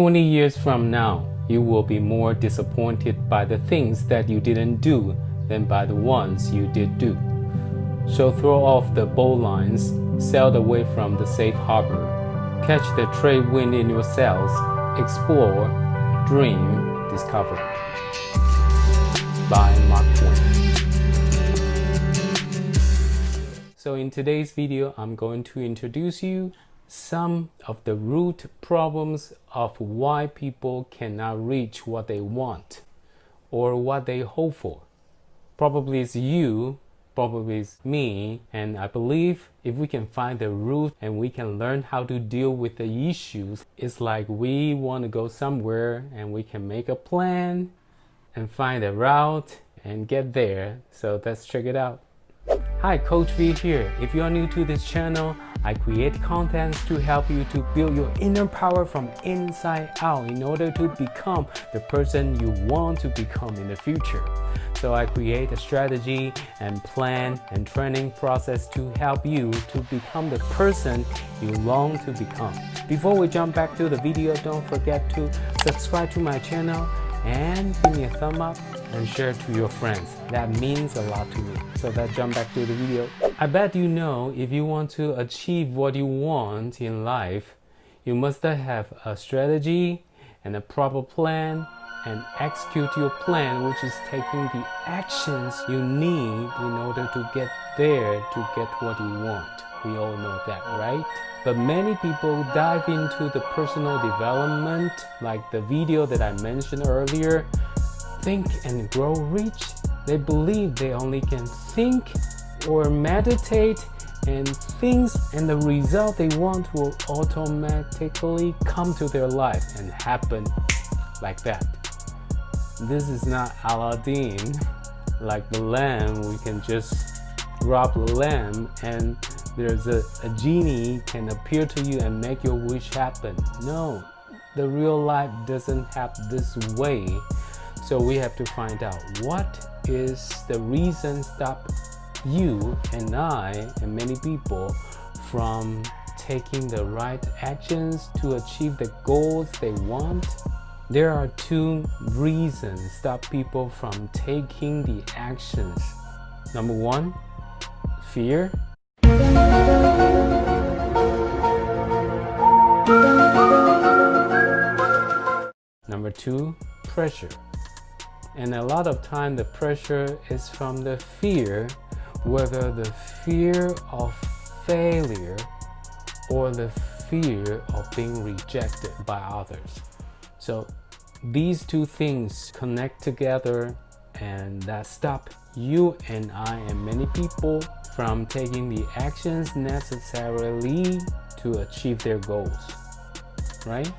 20 years from now, you will be more disappointed by the things that you didn't do than by the ones you did do. So throw off the bowlines, sail away from the safe harbor, catch the trade wind in your sails, explore, dream, discover. By Mark Twain. So in today's video, I'm going to introduce you some of the root problems of why people cannot reach what they want or what they hope for. Probably it's you, probably it's me, and I believe if we can find the root and we can learn how to deal with the issues, it's like we want to go somewhere and we can make a plan and find a route and get there. So let's check it out. Hi, Coach V here. If you are new to this channel, I create contents to help you to build your inner power from inside out in order to become the person you want to become in the future. So I create a strategy and plan and training process to help you to become the person you long to become. Before we jump back to the video, don't forget to subscribe to my channel and give me a thumb up and share to your friends. That means a lot to me. So let's jump back to the video. I bet you know if you want to achieve what you want in life, you must have a strategy and a proper plan and execute your plan which is taking the actions you need in order to get there to get what you want. We all know that, right? But many people dive into the personal development like the video that I mentioned earlier think and grow rich. They believe they only can think or meditate and things and the result they want will automatically come to their life and happen like that. This is not Aladdin, like the lamp, we can just drop the lamp and there's a, a genie can appear to you and make your wish happen. No, the real life doesn't have this way. So we have to find out what is the reason stop you and I and many people from taking the right actions to achieve the goals they want. There are two reasons stop people from taking the actions. Number one, fear Number two, pressure. And a lot of time the pressure is from the fear, whether the fear of failure or the fear of being rejected by others. So these two things connect together and that stop you and I and many people from taking the actions necessarily to achieve their goals, right?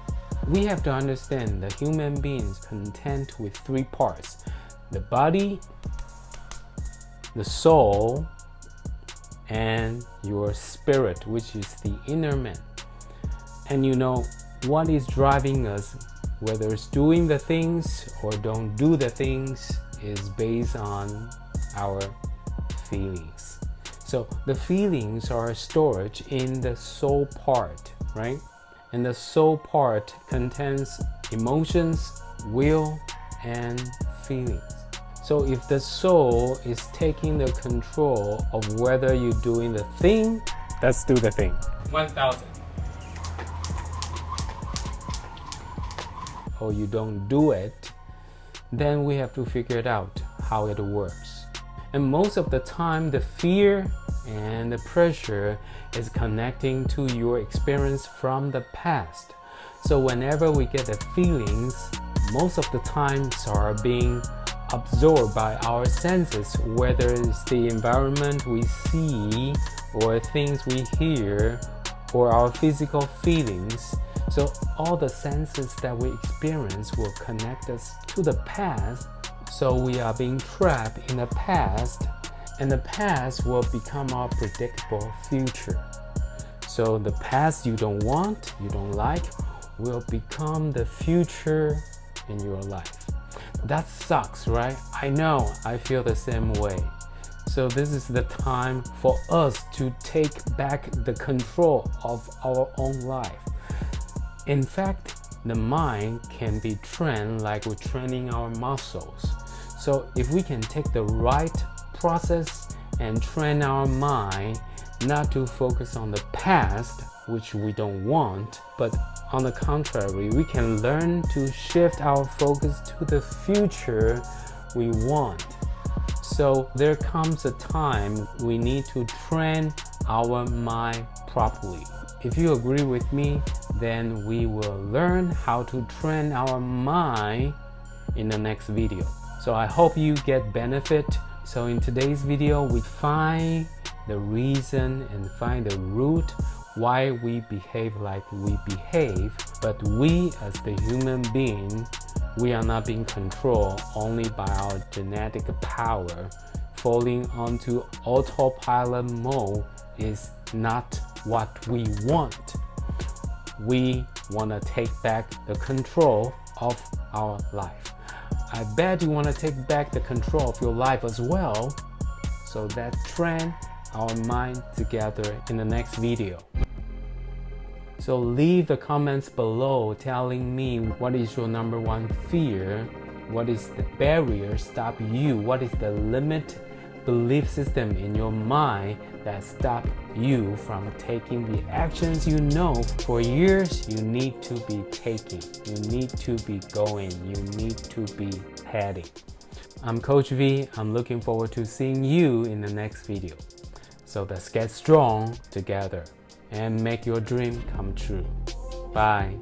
We have to understand that human beings content with three parts, the body, the soul, and your spirit, which is the inner man. And you know, what is driving us, whether it's doing the things or don't do the things, is based on our feelings. So the feelings are stored in the soul part, right? And the soul part contains emotions, will, and feelings. So if the soul is taking the control of whether you're doing the thing, let's do the thing. 1000. Or you don't do it, then we have to figure it out how it works. And most of the time, the fear and the pressure is connecting to your experience from the past. So whenever we get the feelings, most of the times are being absorbed by our senses, whether it's the environment we see or things we hear or our physical feelings. So all the senses that we experience will connect us to the past. So we are being trapped in the past and the past will become our predictable future. So the past you don't want, you don't like, will become the future in your life. That sucks, right? I know, I feel the same way. So this is the time for us to take back the control of our own life. In fact, the mind can be trained like we're training our muscles. So if we can take the right process and train our mind not to focus on the past, which we don't want, but on the contrary, we can learn to shift our focus to the future we want. So there comes a time we need to train our mind properly. If you agree with me, then we will learn how to train our mind in the next video. So I hope you get benefit. So in today's video, we find the reason and find the root why we behave like we behave. But we as the human being, we are not being controlled only by our genetic power. Falling onto autopilot mode is not what we want. We want to take back the control of our life. I bet you want to take back the control of your life as well. So that trend our mind together in the next video. So leave the comments below telling me what is your number one fear, what is the barrier stop you, what is the limit belief system in your mind that stop you from taking the actions you know for years you need to be taking, you need to be going, you need to be heading. I'm Coach V. I'm looking forward to seeing you in the next video. So let's get strong together and make your dream come true. Bye.